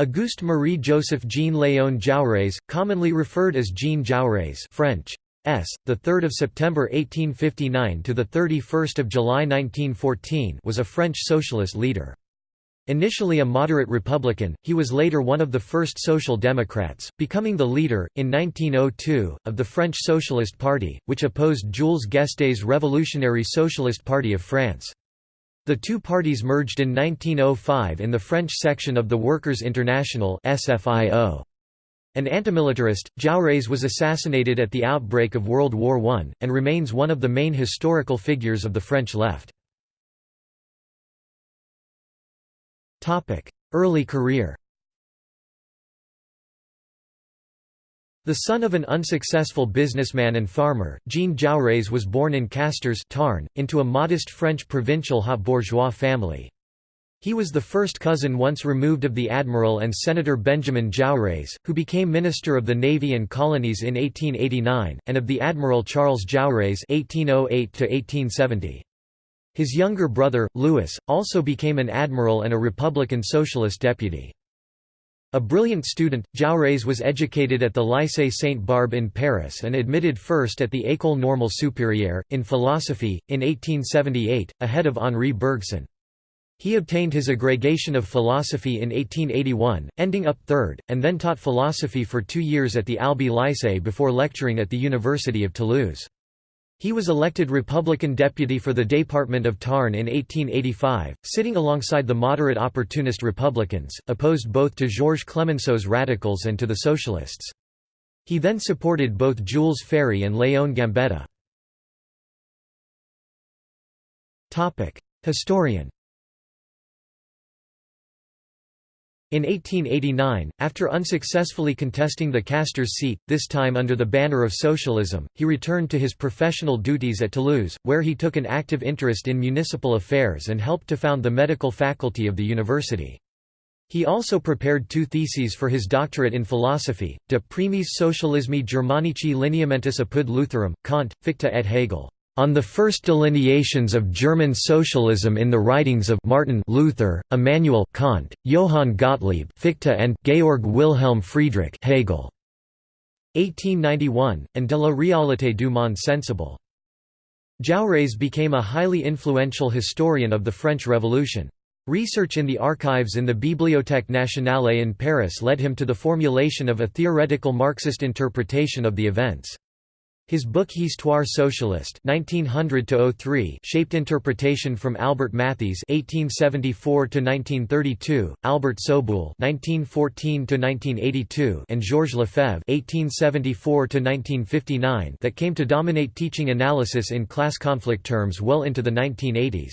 Auguste Marie Joseph Jean Léon Jaurès, commonly referred as Jean Jaurès French, S. The 3rd of September 1859 to the 31st of July 1914 was a French socialist leader. Initially a moderate Republican, he was later one of the first Social Democrats, becoming the leader, in 1902, of the French Socialist Party, which opposed Jules Guesde's Revolutionary Socialist Party of France. The two parties merged in 1905 in the French section of the Workers' International SFIO. An antimilitarist, Jaurès was assassinated at the outbreak of World War I, and remains one of the main historical figures of the French left. Early career The son of an unsuccessful businessman and farmer, Jean Jaurès was born in Castres Tarn, into a modest French provincial haut bourgeois family. He was the first cousin once removed of the Admiral and Senator Benjamin Jaurès, who became Minister of the Navy and Colonies in 1889, and of the Admiral Charles Jaurès (1808–1870). His younger brother, Louis, also became an admiral and a Republican Socialist deputy. A brilliant student, Jaurès was educated at the Lycée Sainte-Barbe in Paris and admitted first at the École Normale Supérieure, in philosophy, in 1878, ahead of Henri Bergson. He obtained his agrégation of philosophy in 1881, ending up third, and then taught philosophy for two years at the Albi Lycée before lecturing at the University of Toulouse. He was elected Republican deputy for the Department of Tarn in 1885, sitting alongside the moderate opportunist Republicans, opposed both to Georges Clemenceau's radicals and to the Socialists. He then supported both Jules Ferry and Léon Gambetta. Historian In 1889, after unsuccessfully contesting the Castres seat, this time under the banner of socialism, he returned to his professional duties at Toulouse, where he took an active interest in municipal affairs and helped to found the medical faculty of the university. He also prepared two theses for his doctorate in philosophy, De primis socialismi Germanici lineamentis apud Lutherum, Kant, Fichte et Hegel on the first delineations of German socialism in the writings of Martin Luther, Immanuel Kant, Johann Gottlieb Fichte and Georg Wilhelm Friedrich Hegel. 1891, and De la réalité du monde sensible. Jaurès became a highly influential historian of the French Revolution. Research in the archives in the Bibliothèque nationale in Paris led him to the formulation of a theoretical Marxist interpretation of the events. His book Histoire socialiste (1900–03) shaped interpretation from Albert Mathiez (1874–1932), Albert Soboul (1914–1982), and Georges Lefebvre (1874–1959) that came to dominate teaching analysis in class conflict terms well into the 1980s.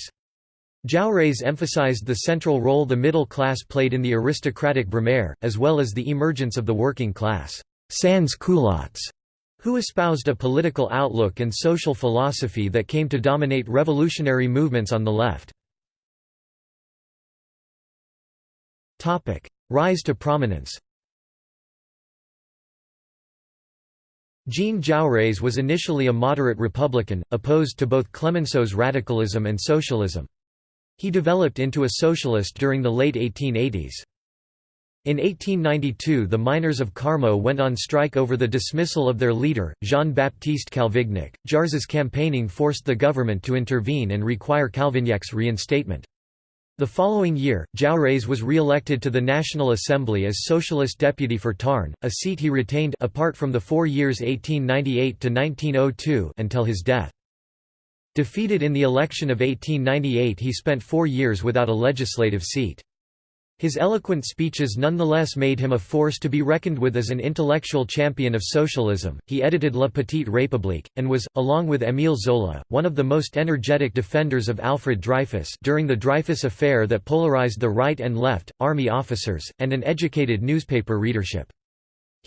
Jaurès emphasized the central role the middle class played in the aristocratic Brumaire, as well as the emergence of the working class sans culottes who espoused a political outlook and social philosophy that came to dominate revolutionary movements on the left. Rise to prominence Jean Jaurès was initially a moderate Republican, opposed to both Clemenceau's radicalism and socialism. He developed into a socialist during the late 1880s. In 1892 the miners of Carmaux went on strike over the dismissal of their leader, Jean-Baptiste Calvignac. Jaurès's campaigning forced the government to intervene and require Calvignac's reinstatement. The following year, Jaurès was re-elected to the National Assembly as Socialist deputy for Tarn, a seat he retained apart from the four years 1898 to 1902 until his death. Defeated in the election of 1898 he spent four years without a legislative seat. His eloquent speeches nonetheless made him a force to be reckoned with as an intellectual champion of socialism. He edited La Petite République, and was, along with Émile Zola, one of the most energetic defenders of Alfred Dreyfus during the Dreyfus affair that polarized the right and left, army officers, and an educated newspaper readership.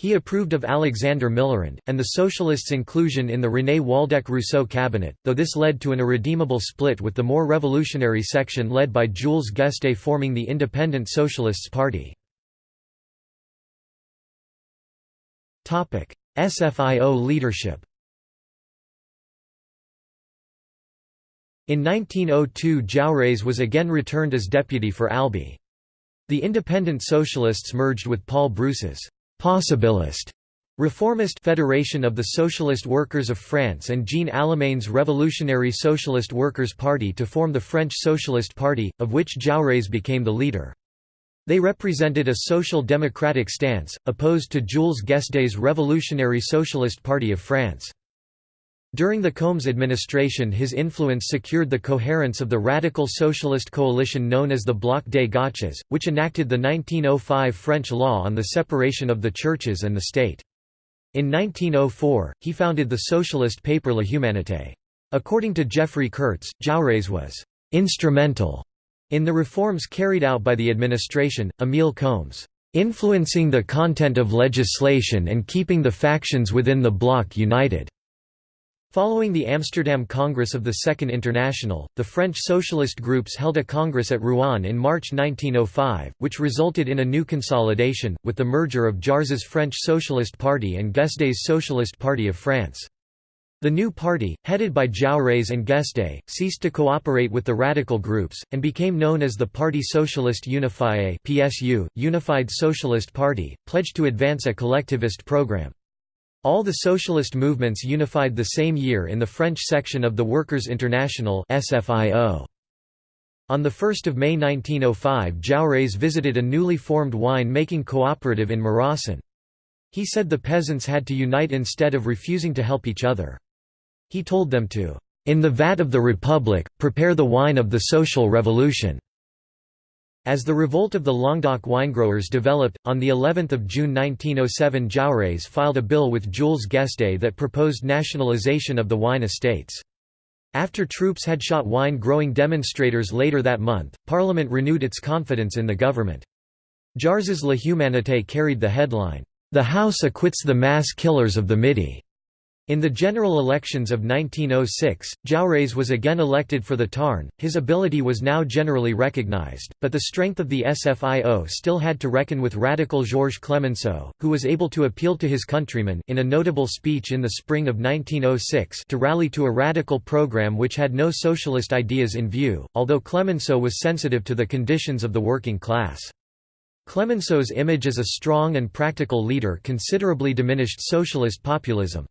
He approved of Alexander Millerand, and the Socialists' inclusion in the René Waldeck-Rousseau cabinet, though this led to an irredeemable split with the more revolutionary section led by Jules Guesde forming the Independent Socialists Party. SFIO leadership In 1902 Jaurès was again returned as deputy for Albi. The Independent Socialists merged with Paul Brousse's «possibilist» Reformist Federation of the Socialist Workers of France and Jean Allemane's Revolutionary Socialist Workers' Party to form the French Socialist Party, of which Jaurès became the leader. They represented a social democratic stance, opposed to Jules Guesde's Revolutionary Socialist Party of France. During the Combes administration his influence secured the coherence of the radical socialist coalition known as the Bloc des Gauches, which enacted the 1905 French law on the separation of the churches and the state. In 1904, he founded the socialist paper La Humanité. According to Geoffrey Kurtz, Jaurès was «instrumental» in the reforms carried out by the administration, Émile Combes, «influencing the content of legislation and keeping the factions within the bloc united». Following the Amsterdam Congress of the Second International, the French socialist groups held a congress at Rouen in March 1905, which resulted in a new consolidation, with the merger of Jaurès's French Socialist Party and Guesde's Socialist Party of France. The new party, headed by Jaurès and Guesde, ceased to cooperate with the radical groups, and became known as the Parti Socialiste Unifié PSU, Unified Socialist Party, pledged to advance a collectivist program. All the socialist movements unified the same year in the French section of the Workers' International. On 1 May 1905 Jaurès visited a newly formed wine-making cooperative in Maraussan. He said the peasants had to unite instead of refusing to help each other. He told them to, "...in the vat of the Republic, prepare the wine of the social revolution." As the revolt of the Languedoc winegrowers developed, on the 11th of June 1907 Jaurès filed a bill with Jules Guesde that proposed nationalisation of the wine estates. After troops had shot wine-growing demonstrators later that month, Parliament renewed its confidence in the government. Jaurès's La Humanité carried the headline, "'The House acquits the mass killers of the Midi' In the general elections of 1906, Jaurès was again elected for the Tarn. His ability was now generally recognized, but the strength of the SFIO still had to reckon with radical Georges Clemenceau, who was able to appeal to his countrymen in a notable speech in the spring of 1906 to rally to a radical program which had no socialist ideas in view, although Clemenceau was sensitive to the conditions of the working class. Clemenceau's image as a strong and practical leader considerably diminished socialist populism.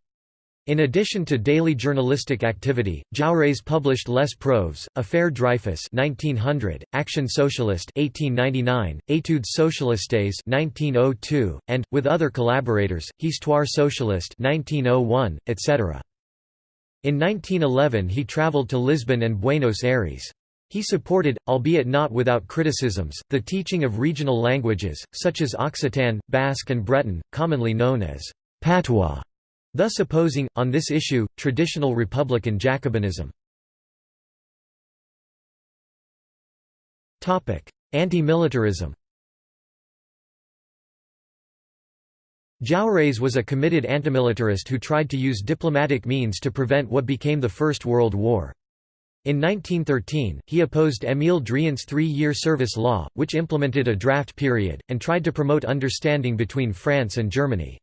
In addition to daily journalistic activity, Jaurès published Les Preuves, Affaire Dreyfus 1900, Action Socialiste 1899, Études Socialistes 1902, and, with other collaborators, Histoire Socialiste 1901, etc. In 1911 he travelled to Lisbon and Buenos Aires. He supported, albeit not without criticisms, the teaching of regional languages, such as Occitan, Basque and Breton, commonly known as patois thus opposing, on this issue, traditional republican Jacobinism. Anti-militarism Jaurès was a committed antimilitarist who tried to use diplomatic means to prevent what became the First World War. In 1913, he opposed Émile Driant's three-year service law, which implemented a draft period, and tried to promote understanding between France and Germany.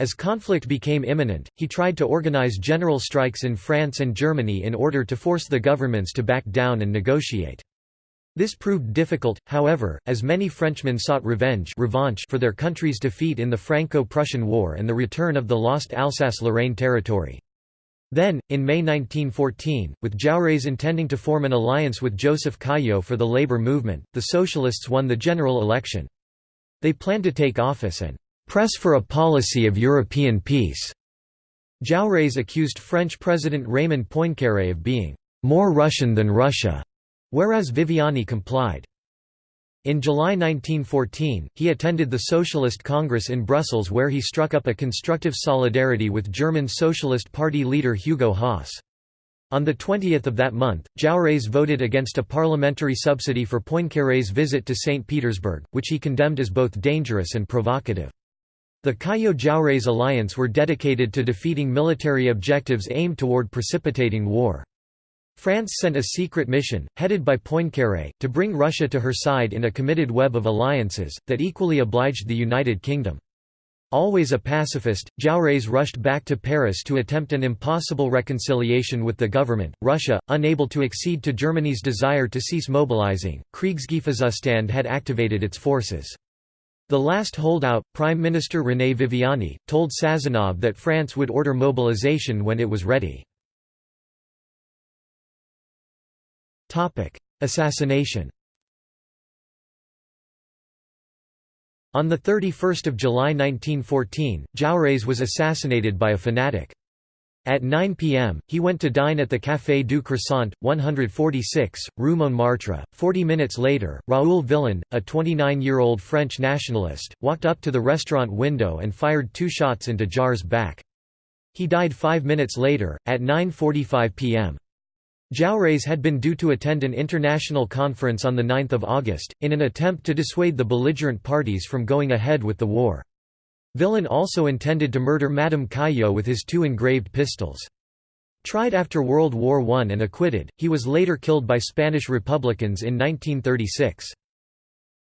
As conflict became imminent, he tried to organize general strikes in France and Germany in order to force the governments to back down and negotiate. This proved difficult, however, as many Frenchmen sought revenge revanche for their country's defeat in the Franco-Prussian War and the return of the lost Alsace-Lorraine territory. Then, in May 1914, with Jaurès intending to form an alliance with Joseph Caillaux for the labor movement, the Socialists won the general election. They planned to take office and press for a policy of European peace. Jaurès accused French President Raymond Poincaré of being more Russian than Russia, whereas Viviani complied. In July 1914, he attended the Socialist Congress in Brussels where he struck up a constructive solidarity with German Socialist Party leader Hugo Haase. On the 20th of that month, Jaurès voted against a parliamentary subsidy for Poincaré's visit to St. Petersburg, which he condemned as both dangerous and provocative. The Caillaux-Jaurès alliance were dedicated to defeating military objectives aimed toward precipitating war. France sent a secret mission, headed by Poincaré, to bring Russia to her side in a committed web of alliances, that equally obliged the United Kingdom. Always a pacifist, Jaurès rushed back to Paris to attempt an impossible reconciliation with the government. Russia, unable to accede to Germany's desire to cease mobilizing, Kriegsgefahrzustand had activated its forces. The last holdout, Prime Minister René Viviani, told Sazonov that France would order mobilization when it was ready. Assassination On 31 July 1914, Jaurès was assassinated by a fanatic. At 9 p.m., he went to dine at the Café du Croissant, 146, Rue Montmartre. Forty minutes later, Raoul Villain, a 29-year-old French nationalist, walked up to the restaurant window and fired two shots into Jaurès's back. He died five minutes later, at 9.45 p.m. Jaurès had been due to attend an international conference on 9 August, in an attempt to dissuade the belligerent parties from going ahead with the war. Villain also intended to murder Madame Caillaux with his two engraved pistols. Tried after World War I and acquitted, he was later killed by Spanish Republicans in 1936.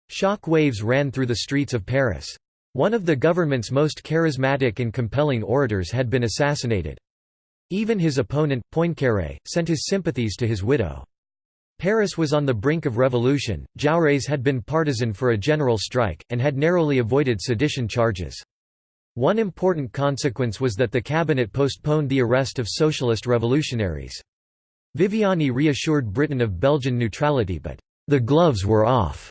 Shock waves ran through the streets of Paris. One of the government's most charismatic and compelling orators had been assassinated. Even his opponent, Poincaré, sent his sympathies to his widow. Paris was on the brink of revolution, Jaurès had been partisan for a general strike, and had narrowly avoided sedition charges. One important consequence was that the cabinet postponed the arrest of socialist revolutionaries. Viviani reassured Britain of Belgian neutrality but, "...the gloves were off."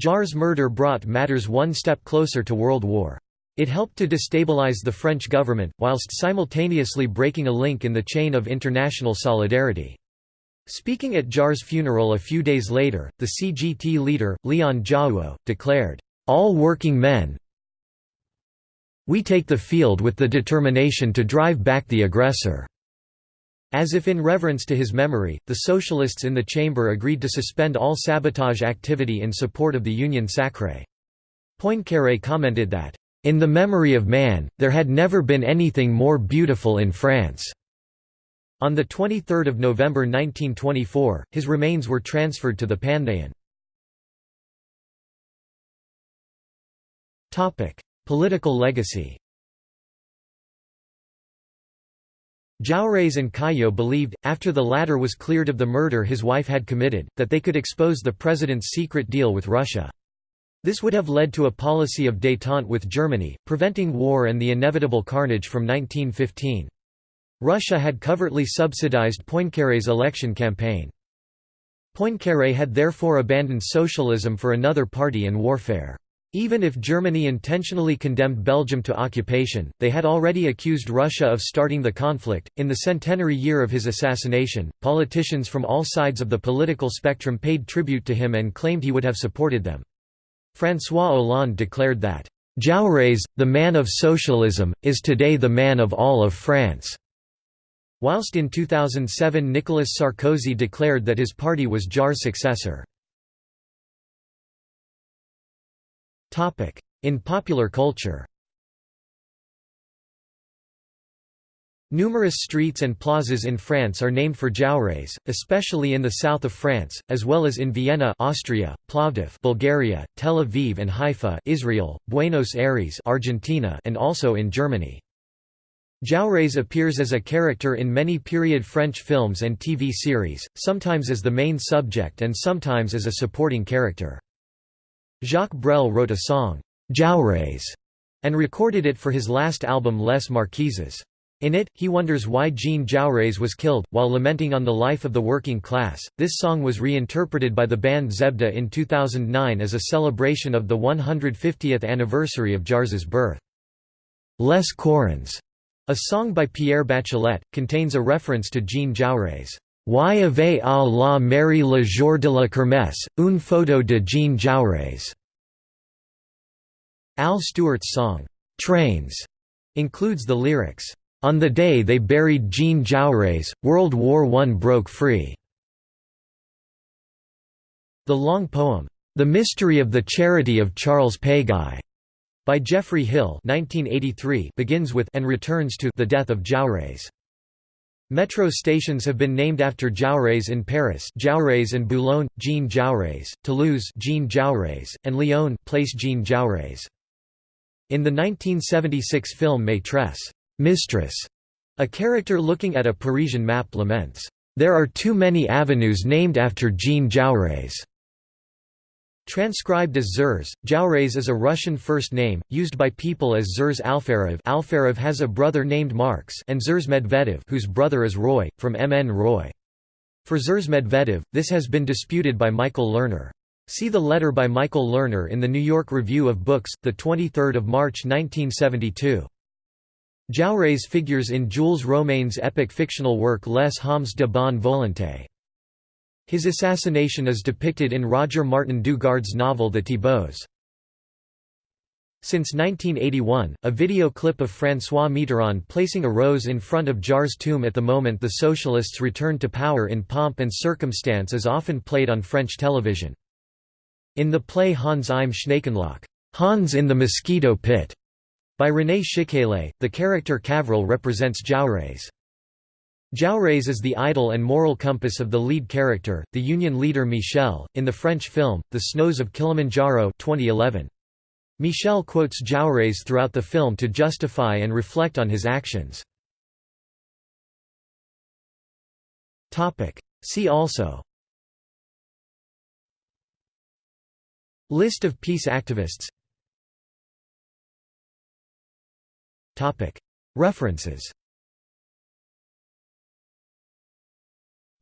Jaurès's murder brought matters one step closer to World War. It helped to destabilize the French government, whilst simultaneously breaking a link in the chain of international solidarity. Speaking at Jaurès's funeral a few days later, the CGT leader, Leon Jouhaux, declared, "...all working men we take the field with the determination to drive back the aggressor." As if in reverence to his memory, the socialists in the chamber agreed to suspend all sabotage activity in support of the Union Sacrée. Poincaré commented that, in the memory of man, there had never been anything more beautiful in France." On 23 November 1924, his remains were transferred to the Panthéon. Political legacy Jaurès and Caillaux believed, after the latter was cleared of the murder his wife had committed, that they could expose the president's secret deal with Russia. This would have led to a policy of détente with Germany, preventing war and the inevitable carnage from 1915. Russia had covertly subsidized Poincaré's election campaign. Poincaré had therefore abandoned socialism for another party and warfare. Even if Germany intentionally condemned Belgium to occupation, they had already accused Russia of starting the conflict. In the centenary year of his assassination, politicians from all sides of the political spectrum paid tribute to him and claimed he would have supported them. François Hollande declared that, "Jaurès, the man of socialism, is today the man of all of France." Whilst in 2007 Nicolas Sarkozy declared that his party was Jaurès's successor. In popular culture Numerous streets and plazas in France are named for Jaurès, especially in the south of France, as well as in Vienna Austria, Plovdiv Bulgaria, Tel Aviv and Haifa Israel, Buenos Aires Argentina and also in Germany. Jaurès appears as a character in many period French films and TV series, sometimes as the main subject and sometimes as a supporting character. Jacques Brel wrote a song, Jaurès, and recorded it for his last album Les Marquises. In it, he wonders why Jean Jaurès was killed, while lamenting on the life of the working class. This song was reinterpreted by the band Zebda in 2009 as a celebration of the 150th anniversary of Jaurès's birth. Les Corons, a song by Pierre Bachelet, contains a reference to Jean Jaurès. Y avait à la mairie le jour de la kermesse, une photo de Jean Jaurès. Al Stewart's song, Trains, includes the lyrics, on the day they buried Jean Jaurès, World War I broke free. The long poem, The Mystery of the Charity of Charles Péguy, by Geoffrey Hill 1983 begins with and returns to the death of Jaurès. Metro stations have been named after Jaurès in Paris Jaurès and Boulogne, Jean Jaurès, Toulouse Jean Jaurès, and Lyon Place Jean Jaurès. In the 1976 film Maîtresse Mistress, a character looking at a Parisian map laments, "...there are too many avenues named after Jean Jaurès." Transcribed as Zhores, Jaurès is a Russian first name, used by people as Zhores Alferov Alferov has a brother named Marx and Zhores Medvedev whose brother is Roy, from M. N. Roy. For Zhores Medvedev, this has been disputed by Michael Lerner. See the letter by Michael Lerner in the New York Review of Books, 23 March 1972. Jaurès figures in Jules Romains' epic fictional work Les Hommes de bonne volonté. His assassination is depicted in Roger Martin du Gard's novel The Thibaults. Since 1981, a video clip of François Mitterrand placing a rose in front of Jaurès' tomb at the moment the Socialists returned to power in pomp and circumstance is often played on French television. In the play Hans im Schnakenloch Hans in the Mosquito Pit", by René Schickele, the character Cavril represents Jaurès. Jaurès is the idol and moral compass of the lead character, the Union leader Michel, in the French film, The Snows of Kilimanjaro 2011. Michel quotes Jaurès throughout the film to justify and reflect on his actions. See also List of peace activists References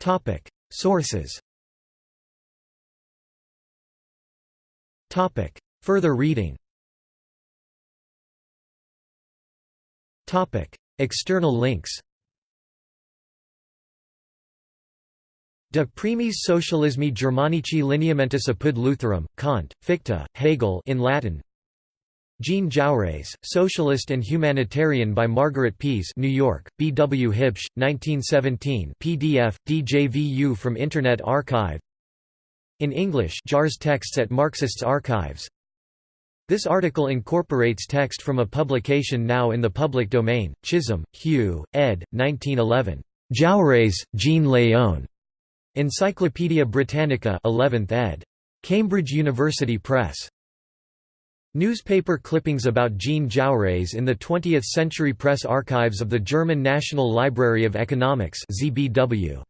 Topic. Sources. Topic. Further reading. Topic. External links. De primis socialismi Germanici lineamentis apud Lutherum, Kant, Fichte, Hegel in Latin Jean Jaurès, Socialist and Humanitarian by Margaret Pease New York, B. W. Huebsch, 1917 PDF, DJVU from Internet Archive In English Jaurès texts at Marxists Archives This article incorporates text from a publication now in the public domain, Chisholm, Hugh, ed. 1911. Jaurès, Jean Léon. Encyclopædia Britannica 11th ed. Cambridge University Press. Newspaper clippings about Jean Jaurès in the 20th Century Press Archives of the German National Library of Economics ZBW.